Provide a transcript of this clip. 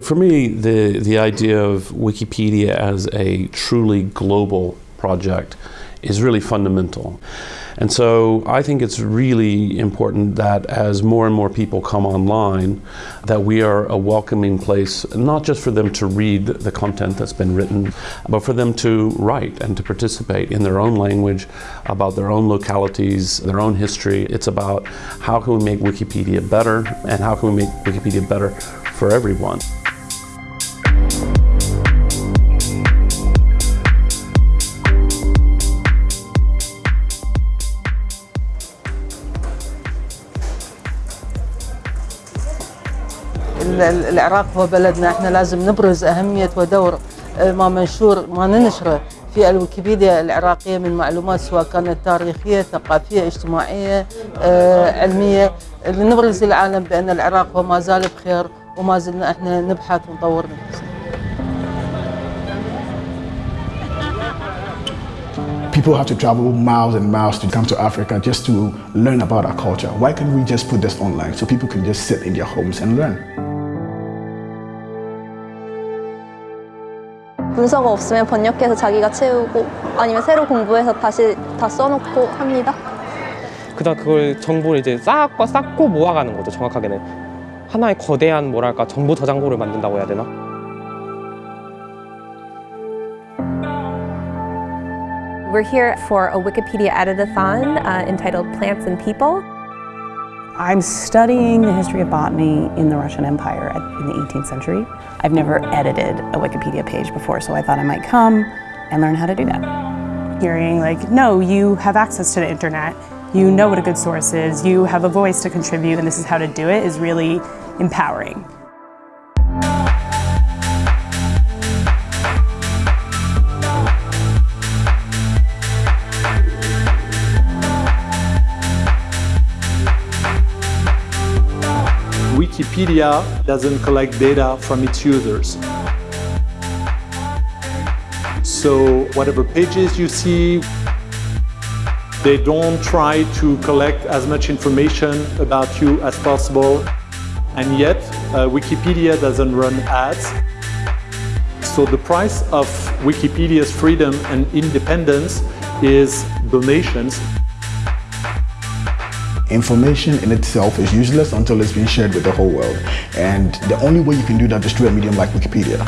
For me, the, the idea of Wikipedia as a truly global project is really fundamental. And so I think it's really important that as more and more people come online, that we are a welcoming place, not just for them to read the content that's been written, but for them to write and to participate in their own language, about their own localities, their own history. It's about how can we make Wikipedia better and how can we make Wikipedia better for everyone. العراق هو بلدنا إحنا لازم نبرز أهمية ودور ما منشور ما ننشره في الويكيبيديا العراقية من معلومات سواء كانت تاريخية ثقافية اجتماعية علمية لنبرز للعالم بأن العراق هو ما زال بخير وما زلنا إحنا نبحث ونطور نفسنا People have to travel miles and miles to come to Africa just to learn about our culture. Why can't we just put this online so people can just sit in their homes and learn? 문서가 없으면 번역해서 자기가 채우고 아니면 새로 공부해서 다시 다 써놓고 합니다. 그다음 그걸 정보를 이제 쌓고 쌓고 모아가는 거죠. 정확하게는 하나의 거대한 뭐랄까 정보 저장고를 만든다고 해야 되나? We're here for a Wikipedia editathon uh, entitled Plants and People. I'm studying the history of botany in the Russian Empire in the 18th century. I've never edited a Wikipedia page before, so I thought I might come and learn how to do that. Hearing like, no, you have access to the internet, you know what a good source is, you have a voice to contribute, and this is how to do it is really empowering. Wikipedia doesn't collect data from its users. So whatever pages you see, they don't try to collect as much information about you as possible. And yet, uh, Wikipedia doesn't run ads. So the price of Wikipedia's freedom and independence is donations. Information in itself is useless until it's been shared with the whole world. And the only way you can do that is through a medium like Wikipedia.